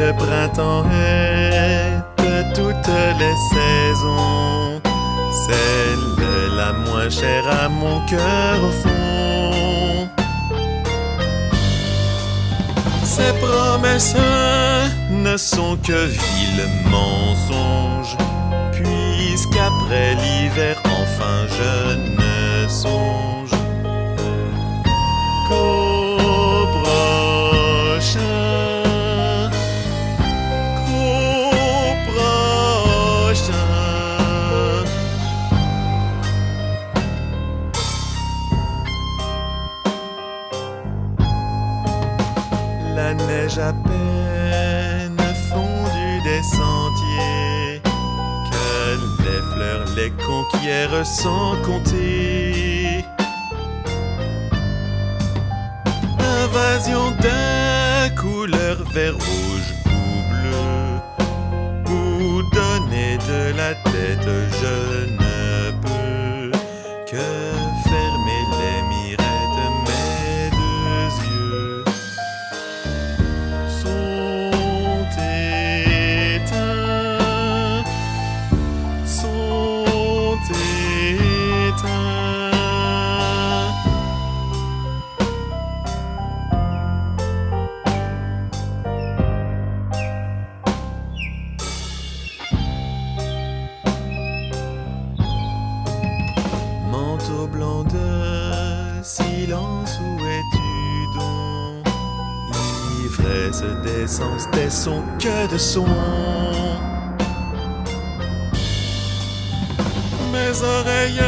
Le printemps est de toutes les saisons, celle la moins chère à mon cœur au fond. Ces promesses ne sont que vils mensonges, puisqu'après l'hiver, enfin je ne songe Neige à peine fondue des sentiers, que les fleurs les conquièrent sans compter. Invasion de couleur vert, rouge ou bleu, ou donner de la tête, je Silence, où es-tu donc? Ivresse d'essence, des sons que de sons. Mes oreilles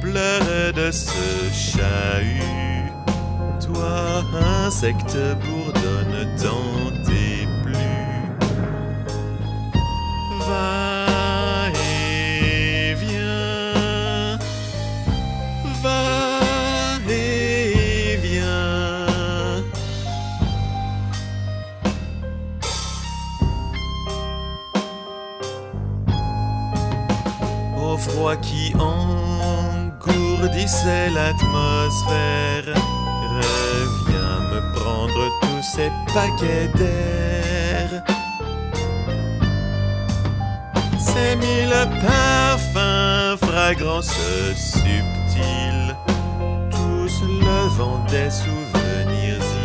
pleurent de ce chahut. Toi, insecte, bourdonne dans froid qui engourdissait l'atmosphère, reviens me prendre tous ces paquets d'air. Ces mille parfums, fragrances subtiles, tous levant des souvenirs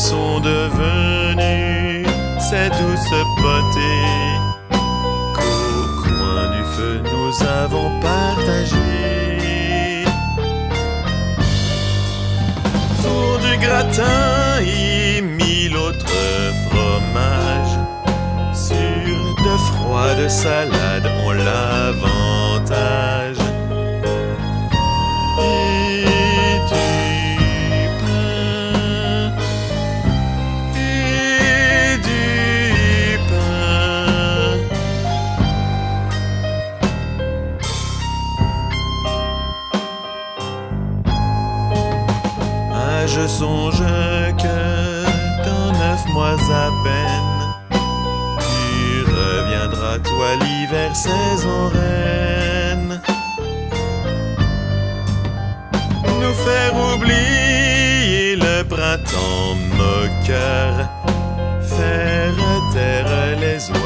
sont devenues ces douces potées. Qu'au coin du feu nous avons partagé Four du gratin et mille autres fromages. Sur de froides salades ont l'avantage Que dans neuf mois à peine, tu reviendras, toi, l'hiver, saison reine. Nous faire oublier le printemps moqueur, faire taire les en